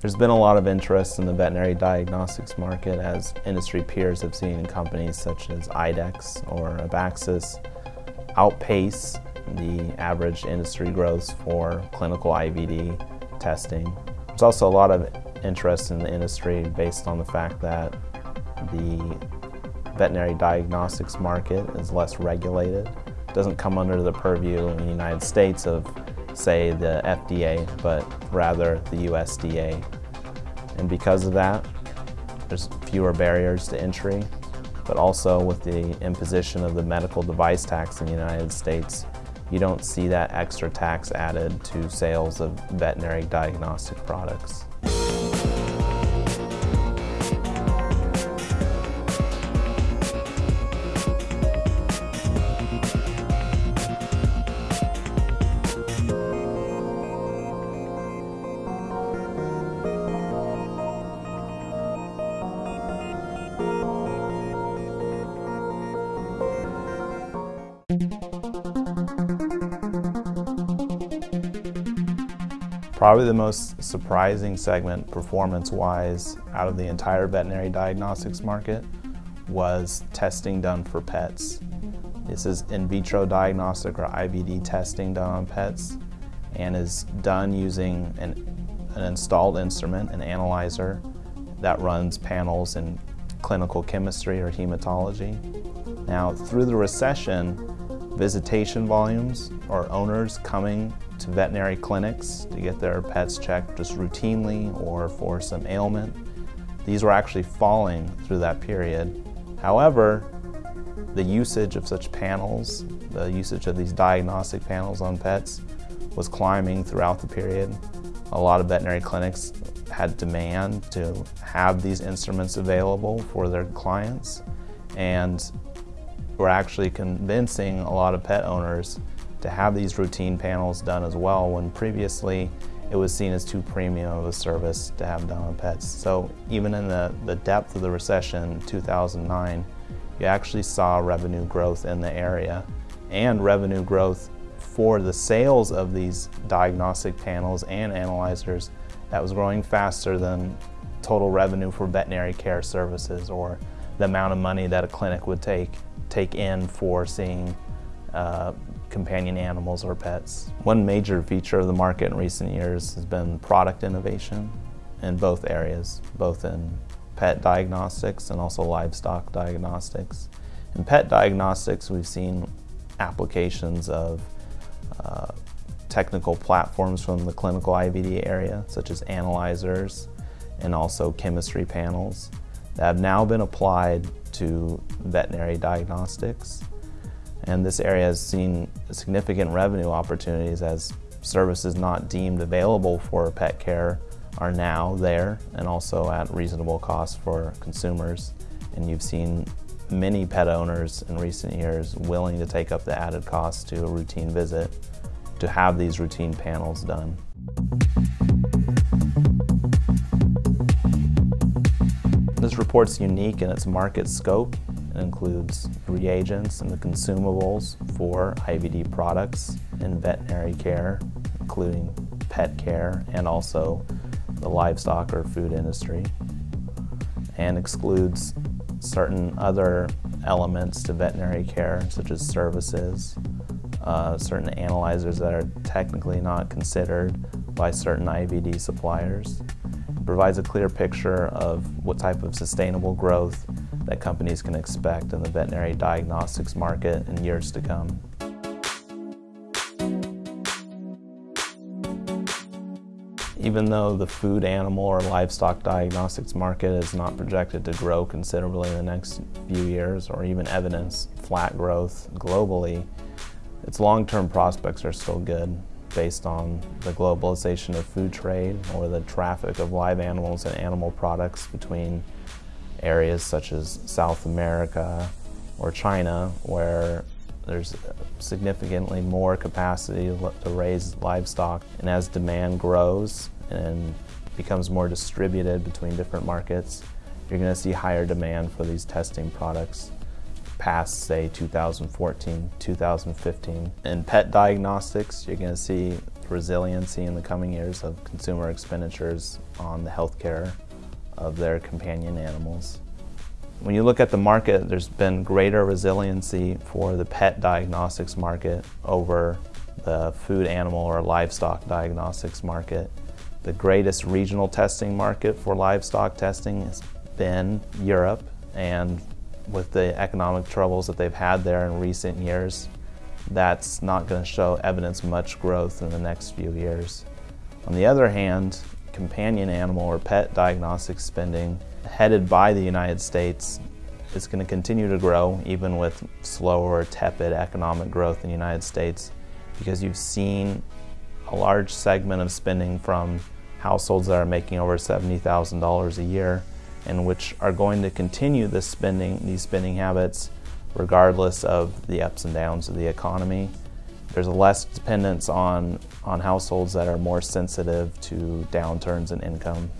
There's been a lot of interest in the veterinary diagnostics market as industry peers have seen companies such as IDEXX or Abaxis outpace the average industry growth for clinical IVD testing. There's also a lot of interest in the industry based on the fact that the veterinary diagnostics market is less regulated. It doesn't come under the purview in the United States of, say, the FDA, but rather the USDA. And because of that, there's fewer barriers to entry, but also with the imposition of the medical device tax in the United States, you don't see that extra tax added to sales of veterinary diagnostic products. Probably the most surprising segment performance-wise out of the entire veterinary diagnostics market was testing done for pets. This is in vitro diagnostic or IVD testing done on pets and is done using an, an installed instrument, an analyzer, that runs panels in clinical chemistry or hematology. Now, through the recession, visitation volumes or owners coming to veterinary clinics to get their pets checked just routinely or for some ailment. These were actually falling through that period. However, the usage of such panels, the usage of these diagnostic panels on pets was climbing throughout the period. A lot of veterinary clinics had demand to have these instruments available for their clients and were actually convincing a lot of pet owners to have these routine panels done as well when previously it was seen as too premium of a service to have done on pets. So even in the, the depth of the recession 2009, you actually saw revenue growth in the area and revenue growth for the sales of these diagnostic panels and analyzers that was growing faster than total revenue for veterinary care services or the amount of money that a clinic would take take in for seeing uh, companion animals or pets. One major feature of the market in recent years has been product innovation in both areas, both in pet diagnostics and also livestock diagnostics. In pet diagnostics, we've seen applications of uh, technical platforms from the clinical IVD area, such as analyzers and also chemistry panels that have now been applied to veterinary diagnostics and this area has seen significant revenue opportunities as services not deemed available for pet care are now there and also at reasonable cost for consumers. And you've seen many pet owners in recent years willing to take up the added cost to a routine visit to have these routine panels done. This report's unique in its market scope it includes reagents and the consumables for IVD products in veterinary care, including pet care and also the livestock or food industry, and excludes certain other elements to veterinary care, such as services, uh, certain analyzers that are technically not considered by certain IVD suppliers. Provides a clear picture of what type of sustainable growth that companies can expect in the veterinary diagnostics market in years to come. Even though the food, animal, or livestock diagnostics market is not projected to grow considerably in the next few years or even evidence flat growth globally, its long-term prospects are still good based on the globalization of food trade or the traffic of live animals and animal products between areas such as South America or China where there's significantly more capacity to raise livestock. And as demand grows and becomes more distributed between different markets you're going to see higher demand for these testing products past say 2014 2015 in pet diagnostics you're going to see resiliency in the coming years of consumer expenditures on the health care of their companion animals. When you look at the market, there's been greater resiliency for the pet diagnostics market over the food animal or livestock diagnostics market. The greatest regional testing market for livestock testing has been Europe, and with the economic troubles that they've had there in recent years, that's not going to show evidence much growth in the next few years. On the other hand, companion animal or pet diagnostic spending headed by the United States is going to continue to grow even with slower, tepid economic growth in the United States because you've seen a large segment of spending from households that are making over $70,000 a year and which are going to continue this spending, these spending habits regardless of the ups and downs of the economy. There's a less dependence on, on households that are more sensitive to downturns in income.